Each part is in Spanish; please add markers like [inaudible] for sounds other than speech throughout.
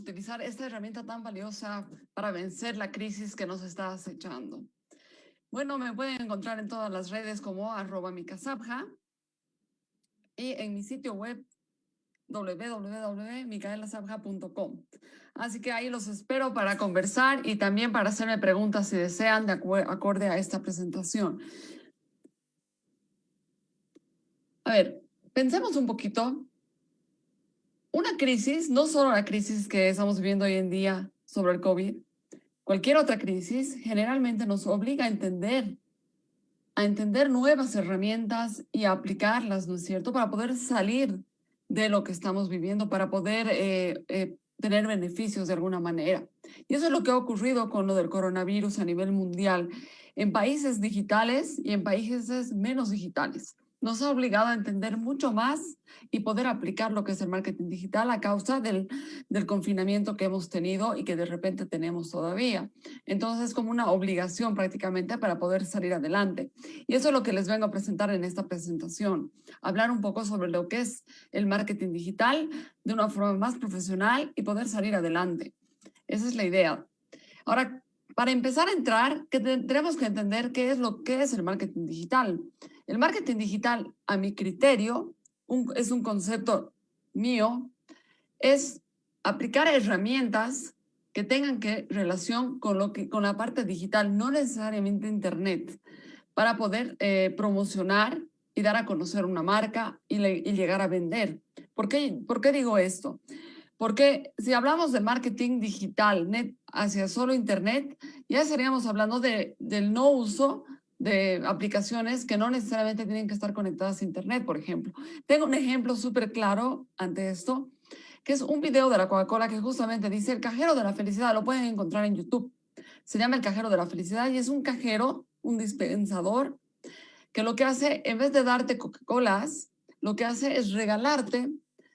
utilizar esta herramienta tan valiosa para vencer la crisis que nos está acechando? Bueno, me pueden encontrar en todas las redes como arroba micasabja y en mi sitio web www.micaelasabja.com. Así que ahí los espero para conversar y también para hacerme preguntas si desean de acorde a esta presentación. A ver, pensemos un poquito. Una crisis, no solo la crisis que estamos viviendo hoy en día sobre el COVID, cualquier otra crisis generalmente nos obliga a entender, a entender nuevas herramientas y a aplicarlas, ¿no es cierto?, para poder salir de lo que estamos viviendo, para poder eh, eh, tener beneficios de alguna manera. Y eso es lo que ha ocurrido con lo del coronavirus a nivel mundial, en países digitales y en países menos digitales nos ha obligado a entender mucho más y poder aplicar lo que es el marketing digital a causa del, confinamiento que hemos tenido y que de repente tenemos todavía. Entonces es como una obligación prácticamente para poder salir adelante. Y eso es lo que les vengo a presentar en esta presentación. Hablar un poco sobre lo que es el marketing digital de una forma más profesional y poder salir adelante. Esa es la idea. Ahora, para empezar a entrar, que tenemos que entender qué es lo que es el marketing digital. El marketing digital, a mi criterio, es un concepto mío, es aplicar herramientas que tengan que relación con, lo que, con la parte digital, no necesariamente Internet, para poder eh, promocionar y dar a conocer una marca y, llegar a vender. ¿Por qué, ¿Por qué digo esto? Porque si hablamos de marketing digital net hacia solo Internet, ya estaríamos hablando de, del no uso de aplicaciones que no necesariamente tienen que estar conectadas a Internet, por ejemplo. Tengo un ejemplo súper claro ante esto, que es un video de la Coca-Cola que justamente dice el cajero de la felicidad, lo pueden encontrar en YouTube. Se llama el cajero de la felicidad y es un cajero, un dispensador, que lo que hace, en vez de darte Coca-Colas, lo que hace es regalarte,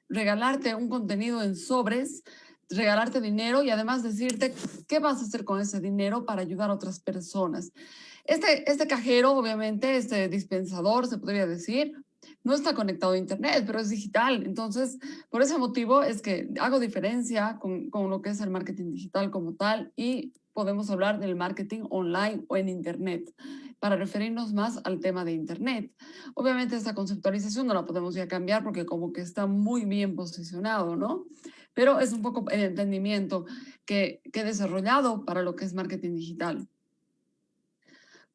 regalarte un contenido en sobres, regalarte dinero y además decirte qué vas a hacer con ese dinero para ayudar a otras personas. Este, este cajero, obviamente, este dispensador, se podría decir, no está conectado a Internet, pero es digital. Entonces, por ese motivo es que hago diferencia con, con, lo que es el marketing digital como tal y podemos hablar del marketing online o en Internet para referirnos más al tema de Internet. Obviamente esta conceptualización no la podemos ya cambiar porque como que está muy bien posicionado, ¿no? Pero es un poco el entendimiento que, que he desarrollado para lo que es marketing digital.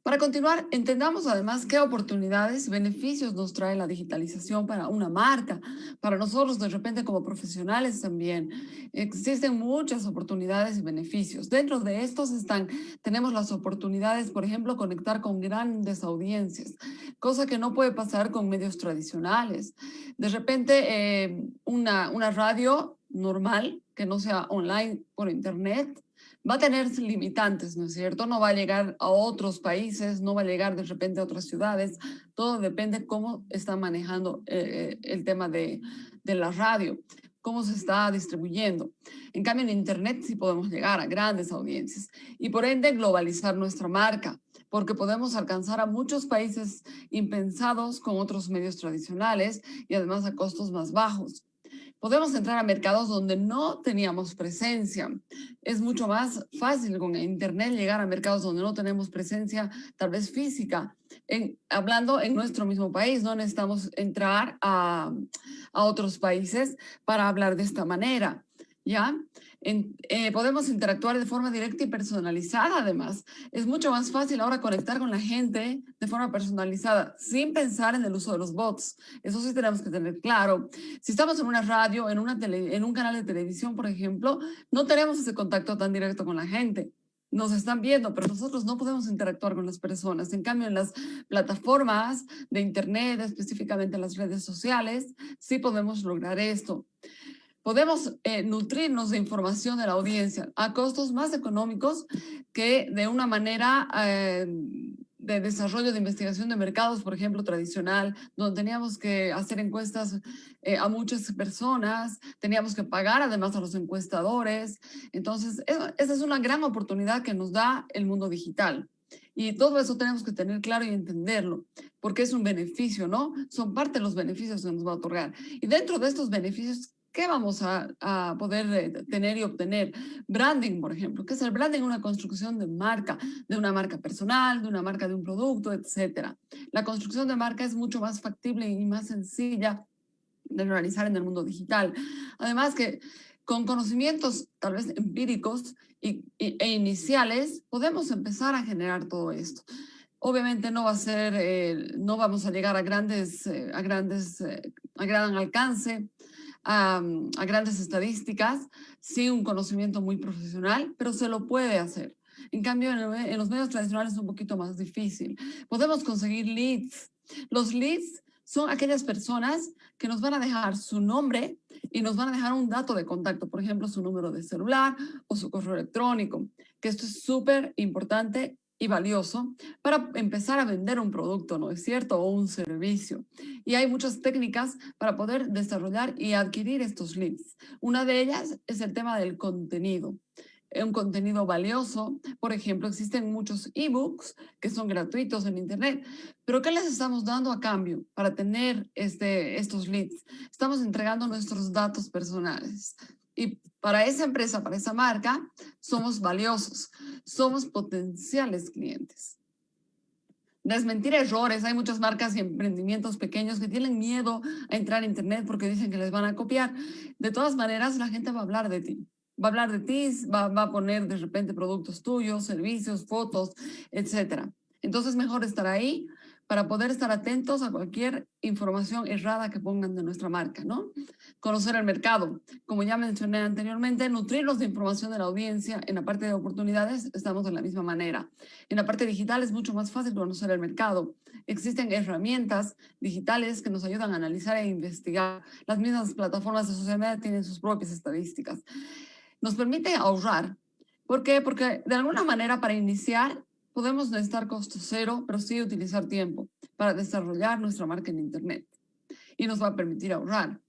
Para continuar, entendamos además qué oportunidades y beneficios nos trae la digitalización para una marca, para nosotros de repente como profesionales también. Existen muchas oportunidades y beneficios. Dentro de estos están, tenemos las oportunidades, por ejemplo, conectar con grandes audiencias, cosa que no puede pasar con medios tradicionales. De repente, eh, una, una radio normal, que no sea online por internet, va a tener limitantes, ¿no es cierto? No va a llegar a otros países, no va a llegar de repente a otras ciudades, todo depende cómo está manejando eh, el tema de, de la radio, cómo se está distribuyendo. En cambio, en Internet sí podemos llegar a grandes audiencias y por ende globalizar nuestra marca, porque podemos alcanzar a muchos países impensados con otros medios tradicionales y además a costos más bajos. Podemos entrar a mercados donde no teníamos presencia. Es mucho más fácil con Internet llegar a mercados donde no tenemos presencia, tal vez física. En, hablando en nuestro mismo país, no necesitamos entrar a, a otros países para hablar de esta manera. ¿ya? Eh, podemos interactuar de forma directa y personalizada además. Es mucho más fácil ahora conectar con la gente de forma personalizada sin pensar en el uso de los bots. Eso sí tenemos que tener claro. Si estamos en una radio, en, una en un canal de televisión, por ejemplo, no tenemos ese contacto tan directo con la gente nos están viendo, pero nosotros no podemos interactuar con las personas. En cambio, en las plataformas de Internet, específicamente en las redes sociales, sí podemos lograr esto podemos eh, nutrirnos de información de la audiencia a costos más económicos que de una manera eh, de desarrollo de investigación de mercados, por ejemplo, tradicional, donde teníamos que hacer encuestas eh, a muchas personas, teníamos que pagar además a los encuestadores. Entonces, esa es una gran oportunidad que nos da el mundo digital. Y todo eso tenemos que tener claro y entenderlo, porque es un beneficio, ¿no? Son parte de los beneficios que nos va a otorgar. Y dentro de estos beneficios ¿Qué vamos a, a, poder eh, tener y obtener? Branding, por ejemplo. ¿Qué es el branding? Una construcción de marca, de una marca personal, de una marca de un producto, etc. La construcción de marca es mucho más factible y más sencilla de realizar en el mundo digital. Además que con conocimientos tal vez empíricos y, e iniciales, podemos empezar a generar todo esto. Obviamente no va a ser, eh, no vamos a llegar a grandes, eh, a grandes, eh, a gran alcance, a, grandes estadísticas, sin un conocimiento muy profesional, pero se lo puede hacer. En cambio, en, en los medios tradicionales es un poquito más difícil. Podemos conseguir leads. Los leads son aquellas personas que nos van a dejar su nombre y nos van a dejar un dato de contacto, por ejemplo, su número de celular o su correo electrónico, que esto es súper importante y valioso para empezar a vender un producto, ¿no es cierto? O un servicio. Y hay muchas técnicas para poder desarrollar y adquirir estos leads. Una de ellas es el tema del contenido un contenido valioso. Por ejemplo, existen muchos ebooks que son gratuitos en Internet, pero ¿qué les estamos dando a cambio para tener este, estos leads? Estamos entregando nuestros datos personales. Y para esa empresa, para esa marca, somos valiosos, somos potenciales clientes. Desmentir errores. Hay muchas marcas y emprendimientos pequeños que tienen miedo a entrar a Internet porque dicen que les van a copiar. De todas maneras, la gente va a hablar de ti. Va a hablar de ti, va, a poner de repente productos tuyos, servicios, fotos, etcétera. Entonces, mejor estar ahí para poder estar atentos a cualquier información errada que pongan de nuestra marca, ¿no? Conocer el mercado. Como ya mencioné anteriormente, nutrirnos de información de la audiencia. En la parte de oportunidades estamos de la misma manera. En la parte digital es mucho más fácil conocer el mercado. Existen herramientas digitales que nos ayudan a analizar e investigar. Las mismas plataformas de social media tienen sus propias estadísticas. Nos permite ahorrar. ¿Por qué? Porque de alguna manera para iniciar podemos necesitar costo cero, pero sí utilizar tiempo para desarrollar nuestra marca en Internet. Y nos va a permitir ahorrar.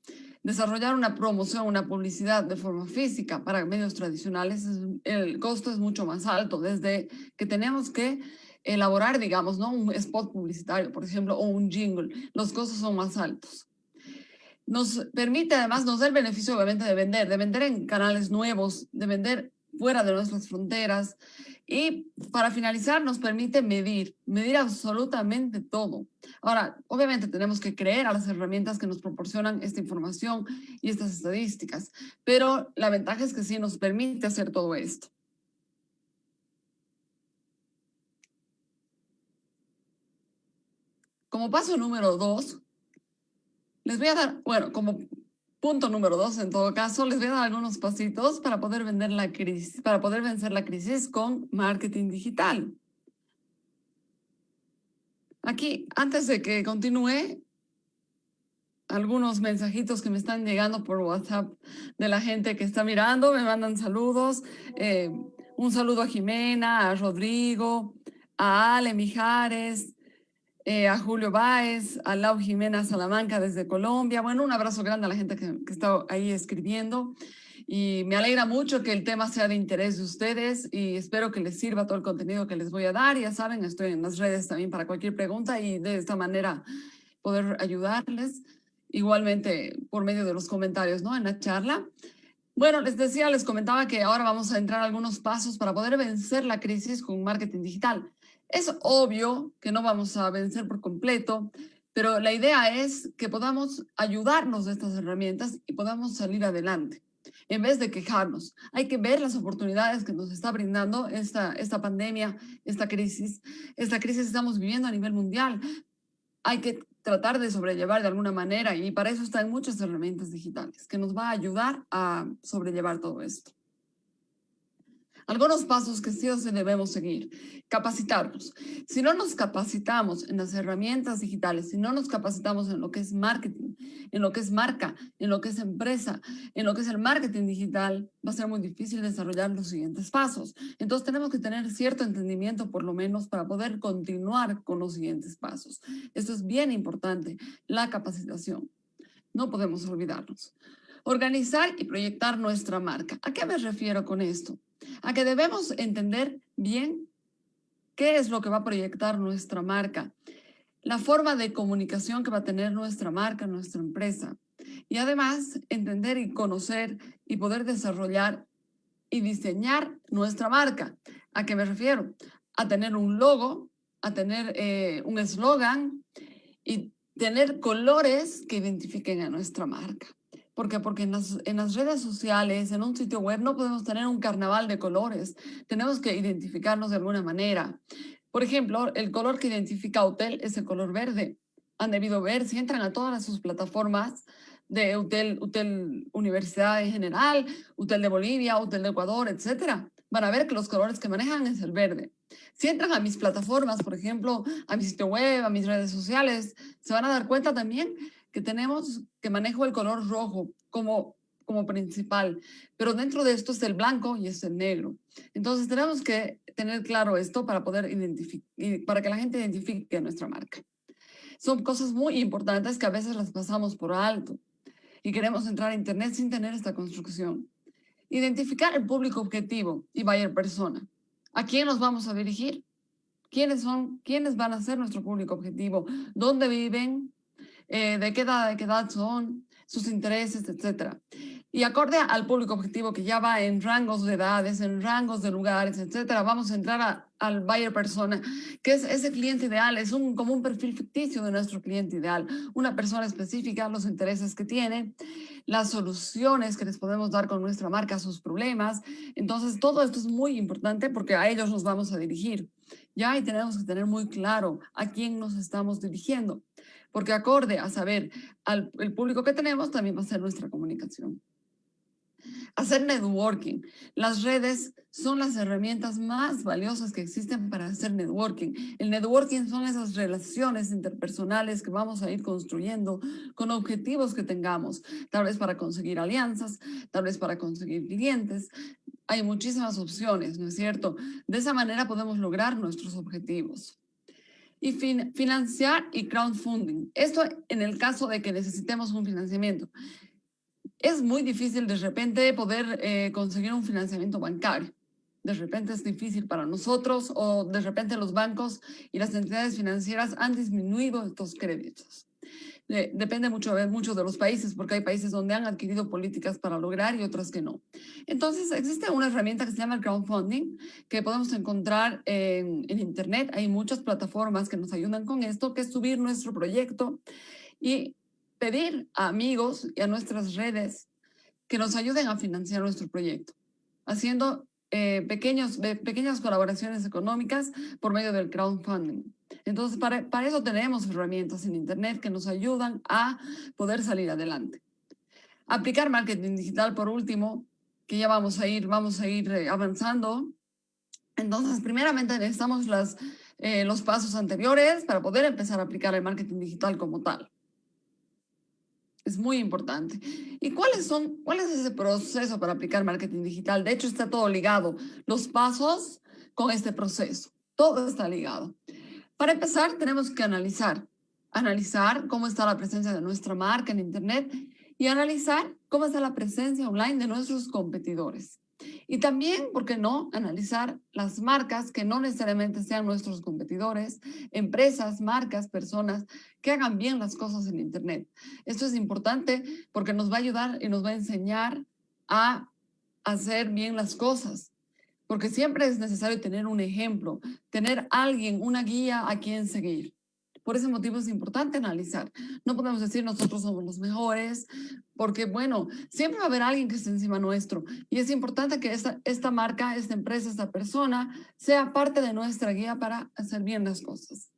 Desarrollar una promoción, una publicidad de forma física para medios tradicionales, el costo es mucho más alto, desde que tenemos que elaborar, digamos, ¿no? un spot publicitario, por ejemplo, o un jingle. Los costos son más altos. Nos permite, además, nos da el beneficio, obviamente, de vender, de vender en canales nuevos, de vender fuera de nuestras fronteras, y para finalizar, nos permite medir, medir absolutamente todo. Ahora, obviamente tenemos que creer a las herramientas que nos proporcionan esta información y estas estadísticas, pero la ventaja es que sí nos permite hacer todo esto. Como paso número dos, les voy a dar, bueno, como Punto número dos, en todo caso, les voy a dar algunos pasitos para poder, vender la crisis, para poder vencer la crisis con marketing digital. Aquí, antes de que continúe, algunos mensajitos que me están llegando por WhatsApp de la gente que está mirando, me mandan saludos. Eh, un saludo a Jimena, a Rodrigo, a Ale Mijares, eh, a Julio Báez, a Lau Jimena Salamanca desde Colombia. Bueno, un abrazo grande a la gente que, está ahí escribiendo. Y me alegra mucho que el tema sea de interés de ustedes y espero que les sirva todo el contenido que les voy a dar. Ya saben, estoy en las redes también para cualquier pregunta y de esta manera poder ayudarles. Igualmente por medio de los comentarios, ¿no? En la charla. Bueno, les decía, les comentaba que ahora vamos a entrar a algunos pasos para poder vencer la crisis con marketing digital. Es obvio que no vamos a vencer por completo, pero la idea es que podamos ayudarnos de estas herramientas y podamos salir adelante. En vez de quejarnos, hay que ver las oportunidades que nos está brindando esta, esta pandemia, esta crisis. Esta crisis que estamos viviendo a nivel mundial. Hay que tratar de sobrellevar de alguna manera y para eso están muchas herramientas digitales que nos va a ayudar a sobrellevar todo esto. Algunos pasos que sí o sí debemos seguir. Capacitarnos. Si no nos capacitamos en las herramientas digitales, si no nos capacitamos en lo que es marketing, en lo que es marca, en lo que es empresa, en lo que es el marketing digital, va a ser muy difícil desarrollar los siguientes pasos. Entonces tenemos que tener cierto entendimiento por lo menos para poder continuar con los siguientes pasos. Esto es bien importante, la capacitación. No podemos olvidarnos. Organizar y proyectar nuestra marca. ¿A qué me refiero con esto? a que debemos entender bien qué es lo que va a proyectar nuestra marca. la forma de comunicación que va a tener nuestra marca, nuestra empresa. Y además, entender y conocer y poder desarrollar y diseñar nuestra marca. ¿A qué me refiero? A tener un logo, a tener eh, un eslogan y tener colores que identifiquen a nuestra marca. ¿Por qué? Porque en las, redes sociales, en un sitio web, no podemos tener un carnaval de colores. Tenemos que identificarnos de alguna manera. Por ejemplo, el color que identifica Hotel es el color verde. Han debido ver, si entran a todas sus plataformas de Hotel, Hotel Universidad en general, Hotel de Bolivia, Hotel de Ecuador, etcétera, van a ver que los colores que manejan es el verde. Si entran a mis plataformas, por ejemplo, a mi sitio web, a mis redes sociales, se van a dar cuenta también que tenemos, que manejo el color rojo como, como principal, pero dentro de esto es el blanco y es el negro. Entonces tenemos que tener claro esto para poder identificar, para que la gente identifique nuestra marca. Son cosas muy importantes que a veces las pasamos por alto y queremos entrar a Internet sin tener esta construcción. Identificar el público objetivo y buyer persona. ¿A quién nos vamos a dirigir? ¿Quiénes son? ¿Quiénes van a ser nuestro público objetivo? ¿Dónde viven? Eh, ¿De qué edad, de qué edad son? sus intereses, etcétera. Y acorde al público objetivo que ya va en rangos de edades, en rangos de lugares, etcétera, vamos a entrar al buyer persona, que es ese cliente ideal, es un, como un perfil ficticio de nuestro cliente ideal, una persona específica, los intereses que tiene, las soluciones que les podemos dar con nuestra marca sus problemas. Entonces, todo esto es muy importante porque a ellos nos vamos a dirigir. Ya y tenemos que tener muy claro a quién nos estamos dirigiendo porque acorde a saber al el público que tenemos, también va a ser nuestra comunicación. Hacer networking. Las redes son las herramientas más valiosas que existen para hacer networking. El networking son esas relaciones interpersonales que vamos a ir construyendo con objetivos que tengamos, tal vez para conseguir alianzas, tal vez para conseguir clientes. Hay muchísimas opciones, ¿no es cierto? De esa manera podemos lograr nuestros objetivos y financiar y crowdfunding. Esto en el caso de que necesitemos un financiamiento. Es muy difícil de repente poder eh, conseguir un financiamiento bancario. De repente es difícil para nosotros o de repente los bancos y las entidades financieras han disminuido estos créditos depende mucho, mucho de los países, porque hay países donde han adquirido políticas para lograr y otras que no. Entonces, existe una herramienta que se llama crowdfunding, que podemos encontrar en, Internet. Hay muchas plataformas que nos ayudan con esto, que subir nuestro proyecto y pedir a amigos y a nuestras redes que nos ayuden a financiar nuestro proyecto, haciendo eh, pequeños, pequeñas colaboraciones económicas por medio del crowdfunding. Entonces, para, para eso tenemos herramientas en Internet que nos ayudan a poder salir adelante. Aplicar marketing digital, por último, que ya vamos a ir, vamos a ir eh, avanzando. Entonces, primeramente necesitamos las, eh, los pasos anteriores para poder empezar a aplicar el marketing digital como tal. Es muy importante. ¿Y cuáles son, cuál es ese proceso para aplicar marketing digital? De hecho, está todo ligado. Los pasos con este proceso. Todo está ligado. Para empezar, tenemos que analizar. Analizar cómo está la presencia de nuestra marca en Internet y analizar cómo está la presencia online de nuestros competidores. Y también, ¿por qué no?, analizar las marcas que no necesariamente sean nuestros competidores, empresas, marcas, personas que hagan bien las cosas en Internet. Esto es importante porque nos va a ayudar y nos va a enseñar a hacer bien las cosas. Porque siempre es necesario tener un ejemplo, tener alguien, una guía a quien seguir. Por ese motivo es importante analizar. No podemos decir nosotros somos los mejores, porque bueno, siempre va a haber alguien que esté encima nuestro. Y es importante que esta, esta marca, esta empresa, esta persona sea parte de nuestra guía para hacer bien las cosas.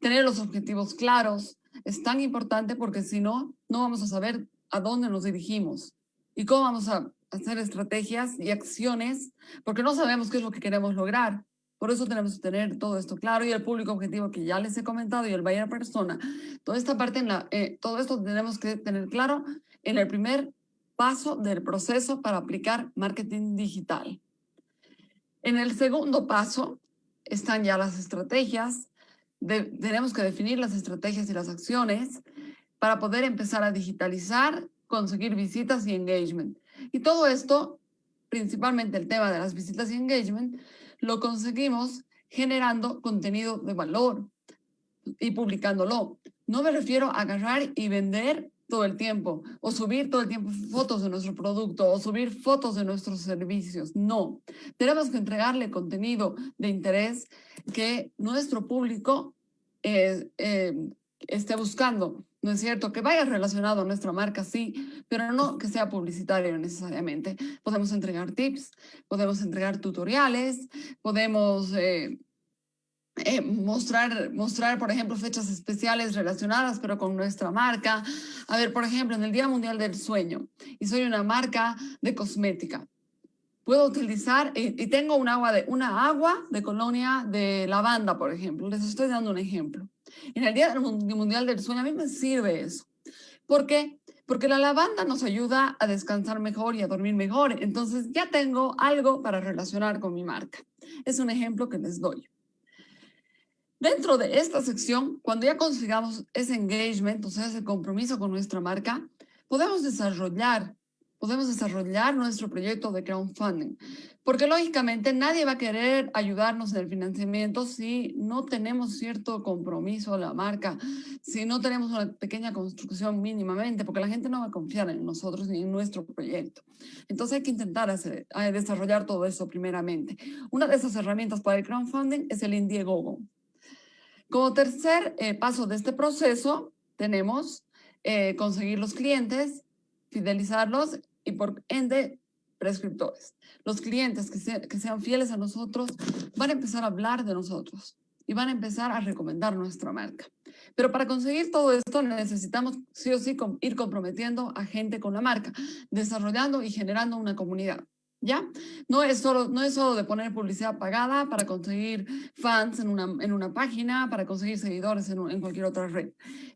Tener los objetivos claros es tan importante porque si no, no vamos a saber a dónde nos dirigimos y cómo vamos a hacer estrategias y acciones porque no sabemos qué es lo que queremos lograr. Por eso tenemos que tener todo esto claro y el público objetivo que ya les he comentado y el buyer persona. Toda esta parte, en la, eh, todo esto tenemos que tener claro en el primer paso del proceso para aplicar marketing digital. En el segundo paso están ya las estrategias. tenemos que definir las estrategias y las acciones para poder empezar a digitalizar, conseguir visitas y engagement. Y todo esto, principalmente el tema de las visitas y engagement, lo conseguimos generando contenido de valor. y publicándolo. No me refiero a agarrar y vender todo el tiempo o subir todo el tiempo fotos de nuestro producto o subir fotos de nuestros servicios. No, tenemos que entregarle contenido de interés que nuestro público eh, eh, esté buscando. ¿No es cierto? Que vaya relacionado a nuestra marca, sí, pero no que sea publicitario necesariamente. Podemos entregar tips, podemos entregar tutoriales, podemos eh, eh, mostrar, mostrar, por ejemplo, fechas especiales relacionadas, pero con nuestra marca. A ver, por ejemplo, en el Día Mundial del Sueño, y soy una marca de cosmética, puedo utilizar, y, y tengo un agua de, una agua de colonia de lavanda, por ejemplo. Les estoy dando un ejemplo. En el Día Mundial del Sueño a mí me sirve eso. ¿Por qué? Porque la lavanda nos ayuda a descansar mejor y a dormir mejor. Entonces ya tengo algo para relacionar con mi marca. Es un ejemplo que les doy. Dentro de esta sección, cuando ya consigamos ese engagement, o sea, ese compromiso con nuestra marca, podemos desarrollar podemos desarrollar nuestro proyecto de crowdfunding. Porque lógicamente nadie va a querer ayudarnos en el financiamiento si no tenemos cierto compromiso a la marca, si no tenemos una pequeña construcción mínimamente, porque la gente no va a confiar en nosotros ni en nuestro proyecto. Entonces hay que intentar hacer, desarrollar todo eso primeramente. Una de esas herramientas para el crowdfunding es el Indiegogo. Como tercer eh, paso de este proceso, tenemos eh, conseguir los clientes, fidelizarlos y por ende prescriptores. Los clientes que, que sean fieles a nosotros van a empezar a hablar de nosotros y van a empezar a recomendar nuestra marca. Pero para conseguir todo esto necesitamos sí o sí ir comprometiendo a gente con la marca, desarrollando y generando una comunidad. ¿Ya? No es, solo, no es solo de poner publicidad pagada para conseguir fans en una, en una página, para conseguir seguidores en, en cualquier otra red.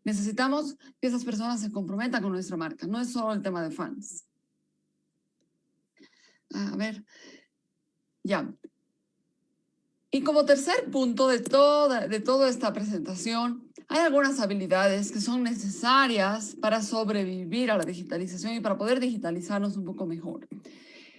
Necesitamos que esas personas se comprometan con nuestra marca. No es solo el tema de fans. A ver, ya. Y como tercer punto de toda, de toda esta presentación, hay algunas habilidades que son necesarias para sobrevivir a la digitalización y para poder digitalizarnos un poco mejor.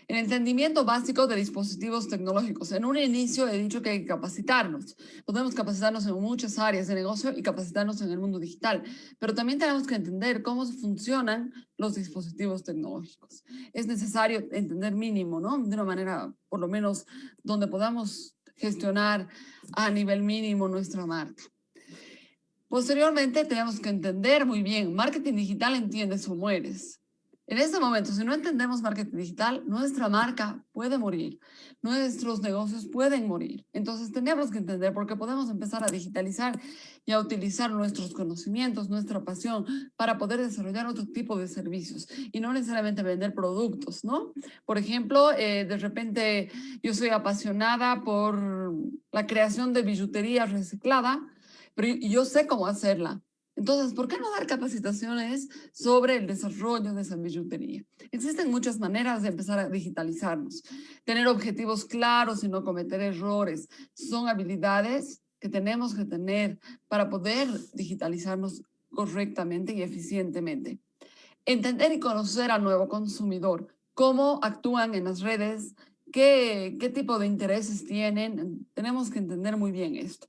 El entendimiento básico de dispositivos tecnológicos. En un inicio he dicho que hay que capacitarnos. Podemos capacitarnos en muchas áreas de negocio y capacitarnos en el mundo digital, pero también tenemos que entender cómo funcionan los dispositivos tecnológicos. Es necesario entender mínimo, ¿no? De una manera, por lo menos, donde podamos gestionar a nivel mínimo nuestra marca. Posteriormente, tenemos que entender muy bien, marketing digital entiendes o mueres. En este momento, si no entendemos marketing digital, nuestra marca puede morir, nuestros negocios pueden morir. Entonces tenemos que entender porque podemos empezar a digitalizar y a utilizar nuestros conocimientos, nuestra pasión para poder desarrollar otro tipo de servicios y no necesariamente vender productos, ¿no? Por ejemplo, eh, de repente yo soy apasionada por la creación de billutería reciclada, pero yo sé cómo hacerla entonces, ¿por qué no dar capacitaciones sobre el desarrollo de esa billutería? Existen muchas maneras de empezar a digitalizarnos. Tener objetivos claros y no cometer errores son habilidades que tenemos que tener para poder digitalizarnos correctamente y eficientemente. Entender y conocer al nuevo consumidor, cómo actúan en las redes, qué, qué tipo de intereses tienen. Tenemos que entender muy bien esto.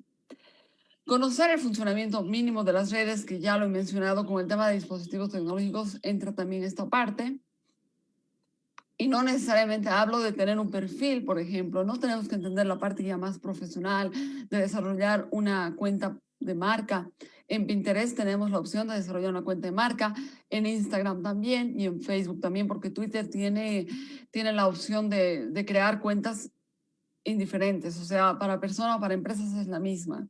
Conocer el funcionamiento mínimo de las redes, que ya lo he mencionado con el tema de dispositivos tecnológicos, entra también esta parte. Y no necesariamente hablo de tener un perfil, por ejemplo, no tenemos que entender la parte ya más profesional de desarrollar una cuenta de marca. En Pinterest tenemos la opción de desarrollar una cuenta de marca, en Instagram también y en Facebook también, porque Twitter tiene, tiene la opción de, de crear cuentas indiferentes, o sea, para personas o para empresas es la misma.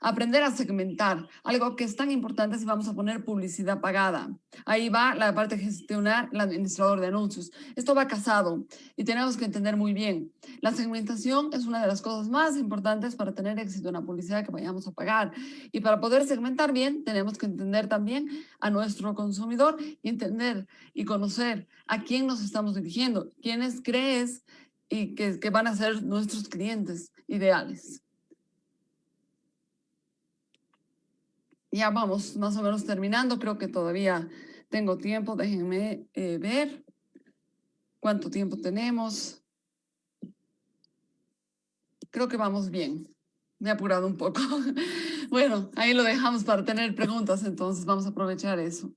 Aprender a segmentar, algo que es tan importante si vamos a poner publicidad pagada. Ahí va la parte de gestionar el administrador de anuncios. Esto va casado y tenemos que entender muy bien. La segmentación es una de las cosas más importantes para tener éxito en la publicidad que vayamos a pagar. Y para poder segmentar bien, tenemos que entender también a nuestro consumidor y entender y conocer a quién nos estamos dirigiendo, quiénes crees y que, que van a ser nuestros clientes ideales. Ya vamos más o menos terminando, creo que todavía tengo tiempo, déjenme eh, ver cuánto tiempo tenemos. Creo que vamos bien, me he apurado un poco. [laughs] Bueno, ahí lo dejamos para tener preguntas, entonces vamos a aprovechar eso.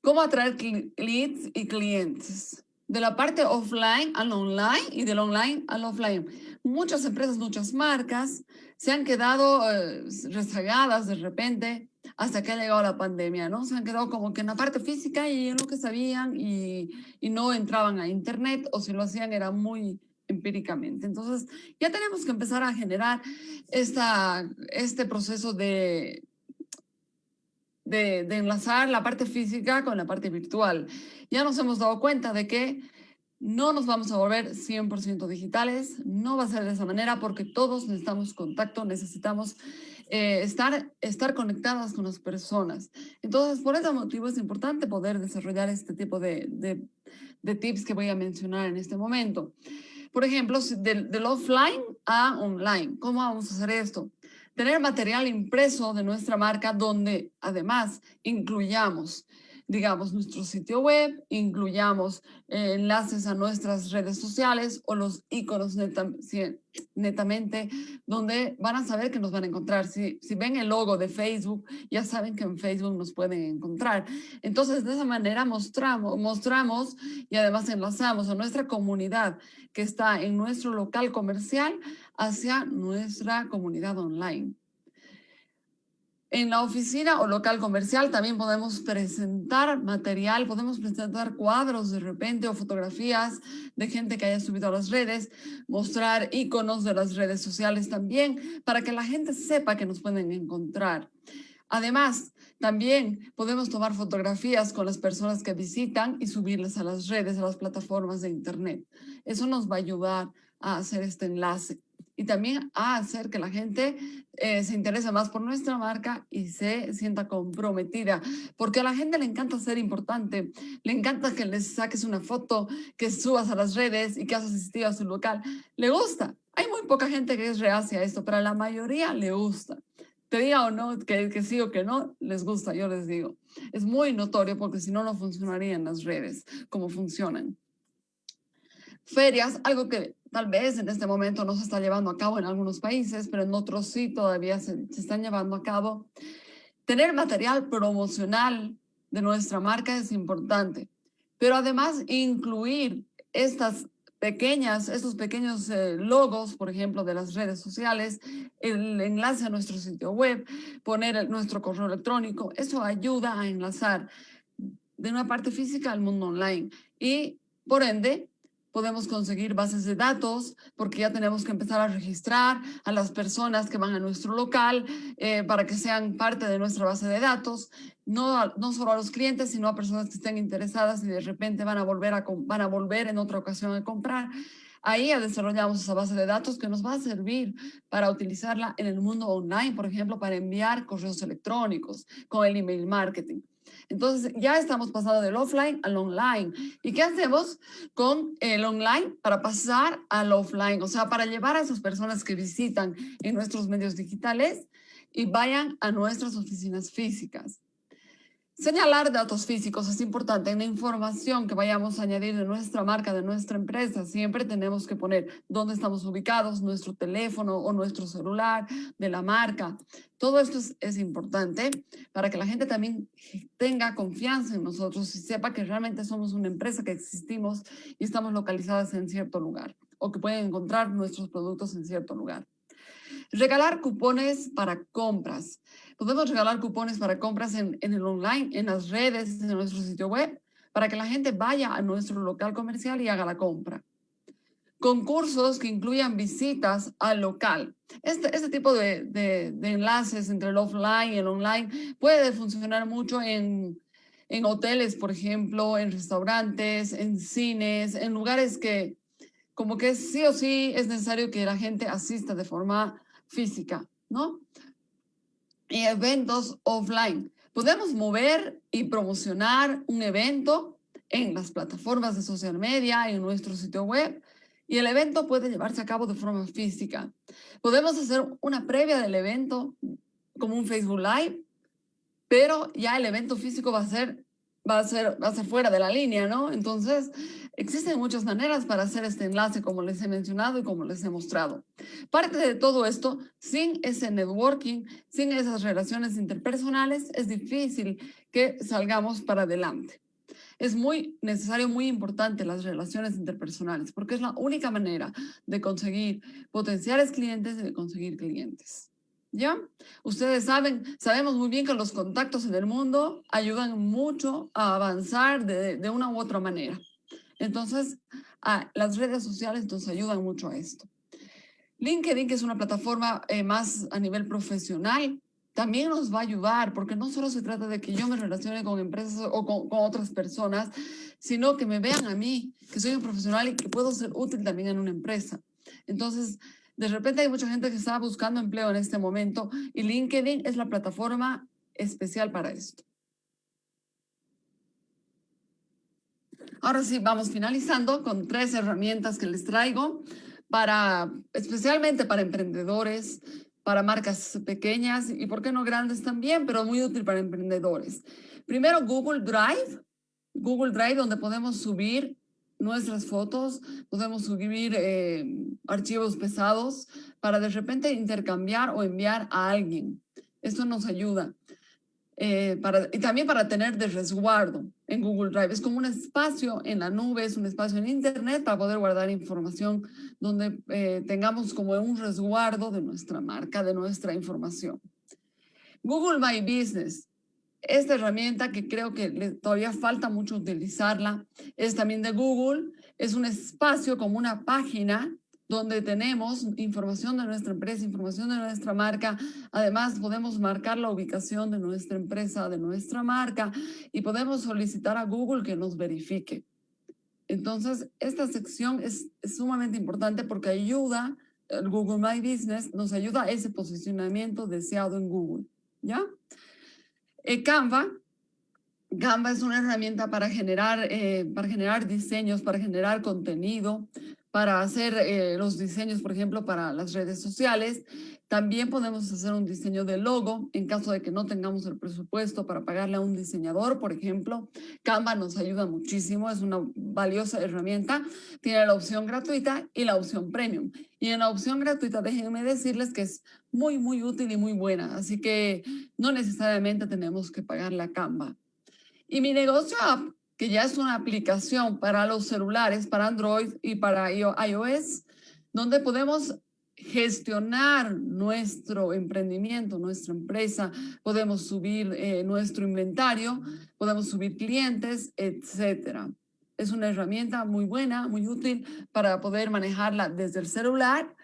¿Cómo atraer leads y clientes? De la parte offline al online y del online al offline. Muchas empresas, muchas marcas se han quedado eh, rezagadas de repente hasta que ha llegado la pandemia, ¿no? Se han quedado como que en la parte física y en lo que sabían y, y no entraban a internet o si lo hacían era muy empíricamente. Entonces, ya tenemos que empezar a generar esta, este proceso de, de, de, enlazar la parte física con la parte virtual. Ya nos hemos dado cuenta de que no nos vamos a volver 100% digitales, no va a ser de esa manera porque todos necesitamos contacto, necesitamos eh, estar, estar conectadas con las personas. Entonces, por ese motivo es importante poder desarrollar este tipo de, de, tips que voy a mencionar en este momento. Por ejemplo, del, del offline a online. ¿Cómo vamos a hacer esto? Tener material impreso de nuestra marca donde además incluyamos digamos, nuestro sitio web, incluyamos eh, enlaces a nuestras redes sociales o los iconos netamente, donde van a saber que nos van a encontrar. Si, si ven el logo de Facebook, ya saben que en Facebook nos pueden encontrar. Entonces, de esa manera mostramos, mostramos y además enlazamos a nuestra comunidad que está en nuestro local comercial hacia nuestra comunidad online. En la oficina o local comercial también podemos presentar material, podemos presentar cuadros de repente o fotografías de gente que haya subido a las redes, mostrar iconos de las redes sociales también para que la gente sepa que nos pueden encontrar. Además, también podemos tomar fotografías con las personas que visitan y subirlas a las redes, a las plataformas de internet. Eso nos va a ayudar a hacer este enlace y también a hacer que la gente eh, se interese más por nuestra marca y se sienta comprometida, porque a la gente le encanta ser importante, le encanta que les saques una foto, que subas a las redes y que has asistido a su local, le gusta. Hay muy poca gente que es reacia a esto, pero a la mayoría le gusta. Te diga o no, que, que sí o que no, les gusta, yo les digo. Es muy notorio porque si no, no funcionarían las redes como funcionan. Ferias, algo que tal vez en este momento no se está llevando a cabo en algunos países, pero en otros sí todavía se, se están llevando a cabo. Tener material promocional de nuestra marca es importante, pero además incluir estas pequeñas, estos pequeños eh, logos, por ejemplo, de las redes sociales, el enlace a nuestro sitio web, poner nuestro correo electrónico, eso ayuda a enlazar de una parte física al mundo online y, por ende, podemos conseguir bases de datos porque ya tenemos que empezar a registrar a las personas que van a nuestro local eh, para que sean parte de nuestra base de datos, no, no solo a los clientes, sino a personas que estén interesadas y de repente van a volver, a, van a volver en otra ocasión a comprar. Ahí ya desarrollamos esa base de datos que nos va a servir para utilizarla en el mundo online, por ejemplo, para enviar correos electrónicos con el email marketing. Entonces ya estamos pasando del offline al online. ¿Y qué hacemos con el online para pasar al offline? O sea, para llevar a esas personas que visitan en nuestros medios digitales y vayan a nuestras oficinas físicas. Señalar datos físicos es importante. En la información que vayamos a añadir de nuestra marca, de nuestra empresa, siempre tenemos que poner dónde estamos ubicados, nuestro teléfono o nuestro celular de la marca. Todo esto es, es importante para que la gente también tenga confianza en nosotros y sepa que realmente somos una empresa que existimos y estamos localizadas en cierto lugar o que pueden encontrar nuestros productos en cierto lugar. Regalar cupones para compras. Podemos regalar cupones para compras en, en, el online, en las redes, en nuestro sitio web, para que la gente vaya a nuestro local comercial y haga la compra. Concursos que incluyan visitas al local. Este, este tipo de, de, de enlaces entre el offline y el online puede funcionar mucho en, en hoteles, por ejemplo, en restaurantes, en cines, en lugares que como que sí o sí es necesario que la gente asista de forma física, ¿no? Y eventos offline. Podemos mover y promocionar un evento en las plataformas de social media, en nuestro sitio web, y el evento puede llevarse a cabo de forma física. Podemos hacer una previa del evento como un Facebook Live, pero ya el evento físico va a ser va a ser, va a ser fuera de la línea, ¿no? Entonces, existen muchas maneras para hacer este enlace, como les he mencionado y como les he mostrado. Parte de todo esto, sin ese networking, sin esas relaciones interpersonales, es difícil que salgamos para adelante. Es muy necesario, muy importante las relaciones interpersonales, porque es la única manera de conseguir potenciales clientes y de conseguir clientes. ¿Ya? Ustedes saben, sabemos muy bien que los contactos en el mundo ayudan mucho a avanzar de, una u otra manera. Entonces, las redes sociales nos ayudan mucho a esto. LinkedIn, que es una plataforma eh, más a nivel profesional, también nos va a ayudar, porque no solo se trata de que yo me relacione con empresas o con, con, otras personas, sino que me vean a mí, que soy un profesional y que puedo ser útil también en una empresa. Entonces, de repente hay mucha gente que está buscando empleo en este momento y LinkedIn es la plataforma especial para esto. Ahora sí, vamos finalizando con tres herramientas que les traigo para, especialmente para emprendedores, para marcas pequeñas y por qué no grandes también, pero muy útil para emprendedores. Primero, Google Drive. Google Drive, donde podemos subir nuestras fotos, podemos subir eh, archivos pesados para de repente intercambiar o enviar a alguien. Esto nos ayuda. Eh, para, y también para tener de resguardo en Google Drive. Es como un espacio en la nube, es un espacio en Internet para poder guardar información donde eh, tengamos como un resguardo de nuestra marca, de nuestra información. Google My Business esta herramienta que creo que todavía falta mucho utilizarla es también de Google. Es un espacio como una página donde tenemos información de nuestra empresa, información de nuestra marca. Además, podemos marcar la ubicación de nuestra empresa, de nuestra marca y podemos solicitar a Google que nos verifique. Entonces, esta sección es, sumamente importante porque ayuda, el Google My Business nos ayuda a ese posicionamiento deseado en Google, ¿ya? Eh, Canva, Canva es una herramienta para generar, eh, para generar diseños, para generar contenido, para hacer eh, los diseños, por ejemplo, para las redes sociales. También podemos hacer un diseño de logo en caso de que no tengamos el presupuesto para pagarle a un diseñador, por ejemplo. Canva nos ayuda muchísimo, es una valiosa herramienta. Tiene la opción gratuita y la opción premium. Y en la opción gratuita, déjenme decirles que es muy, muy útil y muy buena. Así que no necesariamente tenemos que pagar la Canva. Y mi negocio app, que ya es una aplicación para los celulares, para Android y para iOS, donde podemos gestionar nuestro emprendimiento, nuestra empresa, podemos subir eh, nuestro inventario, podemos subir clientes, etcétera. Es una herramienta muy buena, muy útil para poder manejarla desde el celular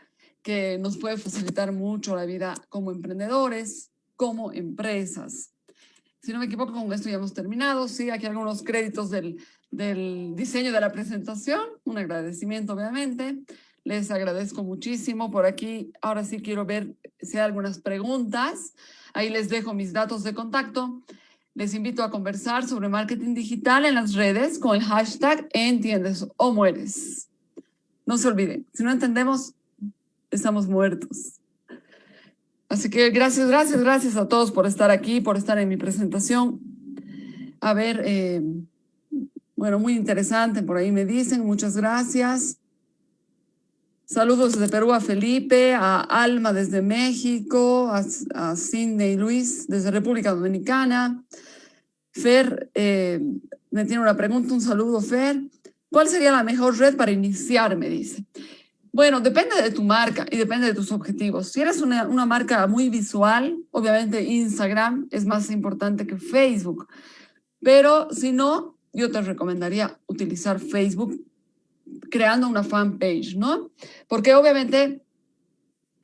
que nos puede facilitar mucho la vida como emprendedores, como empresas. Si no me equivoco, con esto ya hemos terminado. Sí, aquí algunos créditos del, del diseño de la presentación. Un agradecimiento, obviamente. Les agradezco muchísimo. Por aquí, ahora sí quiero ver si hay algunas preguntas. Ahí les dejo mis datos de contacto. Les invito a conversar sobre marketing digital en las redes con el hashtag Entiendes o Mueres. No se olviden, si no entendemos, estamos muertos. Así que gracias, gracias, gracias a todos por estar aquí, por estar en mi presentación. A ver, eh, bueno, muy interesante, por ahí me dicen, muchas gracias. Saludos desde Perú a Felipe, a Alma desde México, a, a Cindy y Luis desde República Dominicana. Fer eh, me tiene una pregunta, un saludo Fer. ¿Cuál sería la mejor red para iniciar? Me dice. Bueno, depende de tu marca y depende de tus objetivos. Si eres una, una, marca muy visual, obviamente Instagram es más importante que Facebook. Pero si no, yo te recomendaría utilizar Facebook creando una fanpage, ¿no? Porque obviamente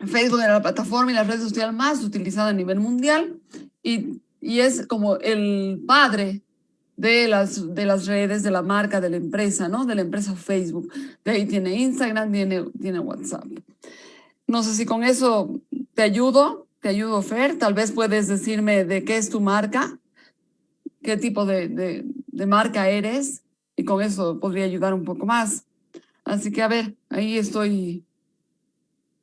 Facebook es la plataforma y la red social más utilizada a nivel mundial y, y es como el padre de las, de las redes, de la marca, de la empresa, ¿no? De la empresa Facebook. De ahí tiene Instagram, tiene, tiene WhatsApp. No sé si con eso te ayudo, te ayudo, Fer. Tal vez puedes decirme de qué es tu marca, qué tipo de, de, de marca eres, y con eso podría ayudar un poco más. Así que, a ver, ahí estoy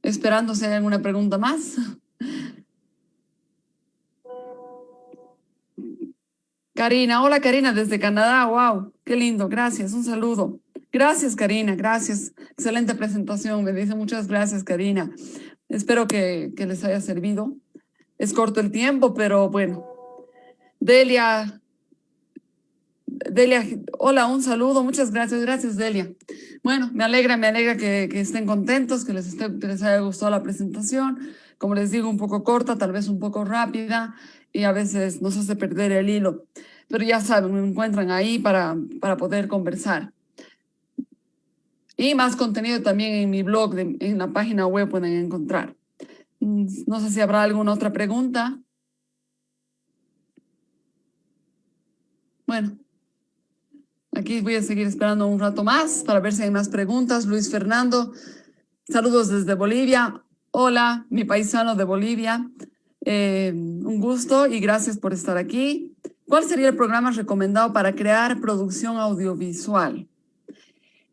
esperando si hay alguna pregunta más. Karina, hola Karina desde Canadá, wow, qué lindo, gracias, un saludo. Gracias Karina, gracias, excelente presentación, me dice muchas gracias Karina. Espero que, que les haya servido. Es corto el tiempo, pero bueno. Delia, Delia, hola, un saludo, muchas gracias, gracias Delia. Bueno, me alegra, me alegra que, estén contentos, que les, esté, que les haya gustado la presentación. Como les digo, un poco corta, tal vez un poco rápida y a veces nos hace perder el hilo. Pero ya saben, me encuentran ahí para, para poder conversar. Y más contenido también en mi blog, en la página web pueden encontrar. Mm, no sé si habrá alguna otra pregunta. Bueno, aquí voy a seguir esperando un rato más para ver si hay más preguntas. Luis Fernando, saludos desde Bolivia. Hola, mi paisano de Bolivia. Eh, un gusto y gracias por estar aquí. ¿Cuál sería el programa recomendado para crear producción audiovisual?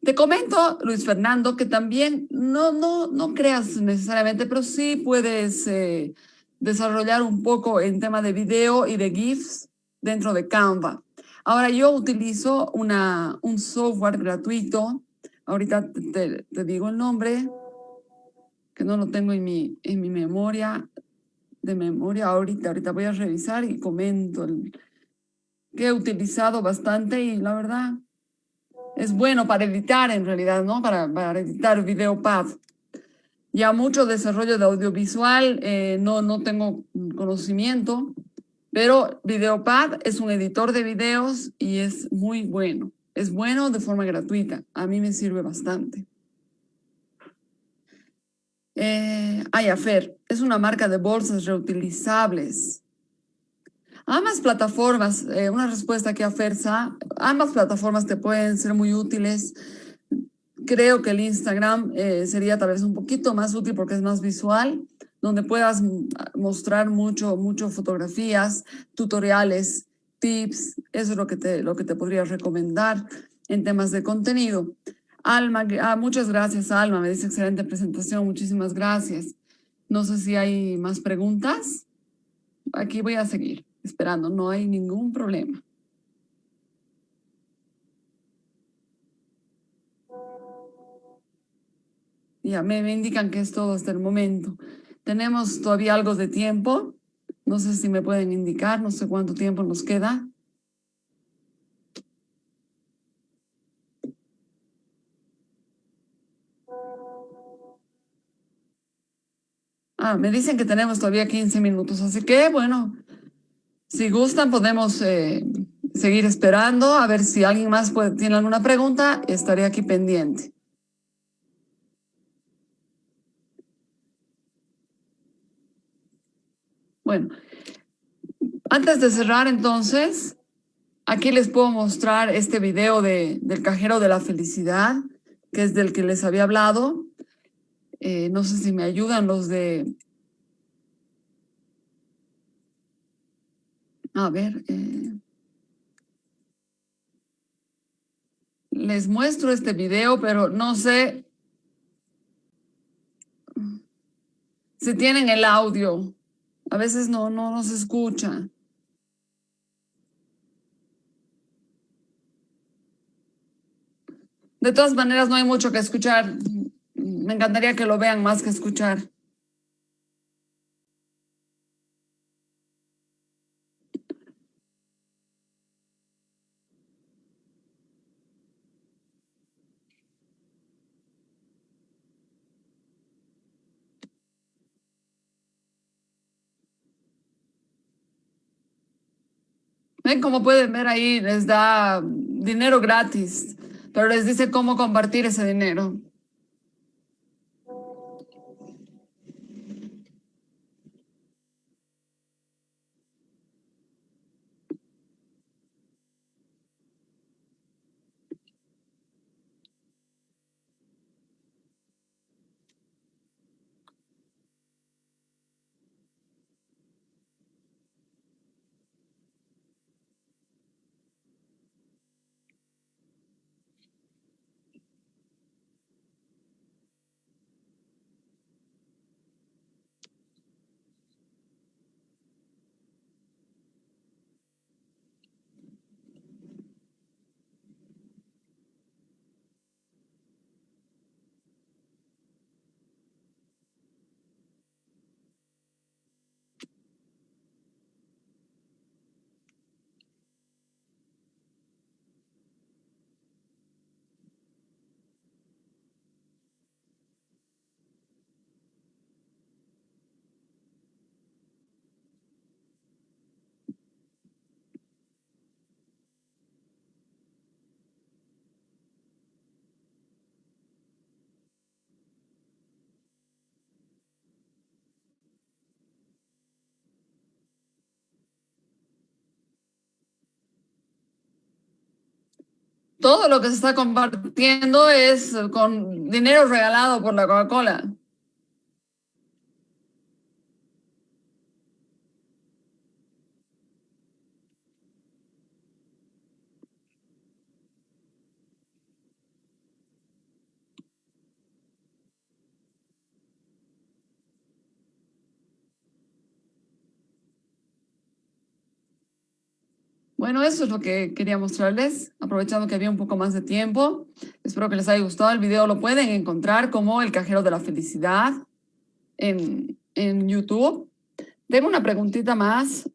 Te comento, Luis Fernando, que también no, no, no creas necesariamente, pero sí puedes eh, desarrollar un poco en tema de video y de GIFs dentro de Canva. Ahora yo utilizo una, un software gratuito, ahorita te, digo el nombre, que no lo tengo en mi, en mi memoria, de memoria ahorita, ahorita voy a revisar y comento el, que he utilizado bastante y la verdad es bueno para editar en realidad, ¿no? Para, para editar VideoPad. Ya mucho desarrollo de audiovisual, eh, no, no tengo conocimiento, pero VideoPad es un editor de videos y es muy bueno. Es bueno de forma gratuita. A mí me sirve bastante. Eh, Ayafer es una marca de bolsas reutilizables. Ambas plataformas, eh, una respuesta que Fersa, ambas plataformas te pueden ser muy útiles. Creo que el Instagram eh, sería tal vez un poquito más útil porque es más visual, donde puedas mostrar mucho, mucho fotografías, tutoriales, tips, eso es lo que te, lo que te podría recomendar en temas de contenido. Alma, ah, muchas gracias Alma, me dice excelente presentación, muchísimas gracias. No sé si hay más preguntas. Aquí voy a seguir esperando, no hay ningún problema. Ya me, indican que es todo hasta el momento. Tenemos todavía algo de tiempo. No sé si me pueden indicar, no sé cuánto tiempo nos queda. Ah, me dicen que tenemos todavía 15 minutos, así que bueno, si gustan, podemos eh, seguir esperando a ver si alguien más tiene alguna pregunta. Estaré aquí pendiente. Bueno, antes de cerrar entonces, aquí les puedo mostrar este video de, del cajero de la felicidad, que es del que les había hablado. Eh, no sé si me ayudan los de A ver, eh, les muestro este video, pero no sé si tienen el audio. A veces no, no, no se escucha. De todas maneras, no hay mucho que escuchar. Me encantaría que lo vean más que escuchar. Ven como pueden ver ahí, les da dinero gratis, pero les dice cómo compartir ese dinero. Todo lo que se está compartiendo es con dinero regalado por la Coca-Cola. Bueno, eso es lo que quería mostrarles, aprovechando que había un poco más de tiempo. Espero que les haya gustado el video. Lo pueden encontrar como El Cajero de la Felicidad en, en YouTube. Tengo una preguntita más.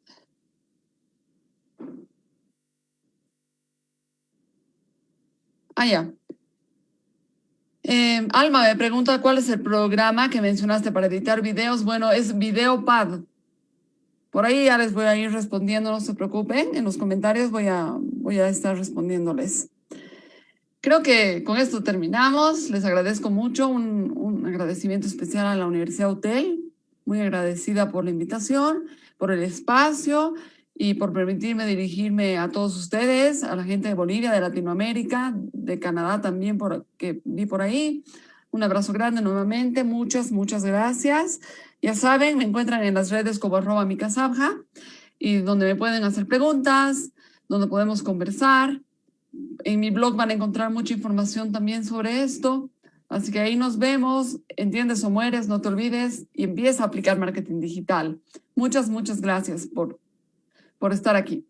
Ah, ya. Eh, Alma me pregunta cuál es el programa que mencionaste para editar videos. Bueno, es VideoPad. Por ahí ya les voy a ir respondiendo, no se preocupen. En los comentarios voy a, voy a estar respondiéndoles. Creo que con esto terminamos. Les agradezco mucho. Un, un agradecimiento especial a la Universidad Hotel. Muy agradecida por la invitación, por el espacio y por permitirme dirigirme a todos ustedes, a la gente de Bolivia, de Latinoamérica, de Canadá también, por, que vi por ahí. Un abrazo grande nuevamente. Muchas, muchas gracias. Ya saben, me encuentran en las redes como arroba micasabja y donde me pueden hacer preguntas, donde podemos conversar. En mi blog van a encontrar mucha información también sobre esto. Así que ahí nos vemos. Entiendes o mueres, no te olvides y empieza a aplicar marketing digital. Muchas, muchas gracias por, por estar aquí.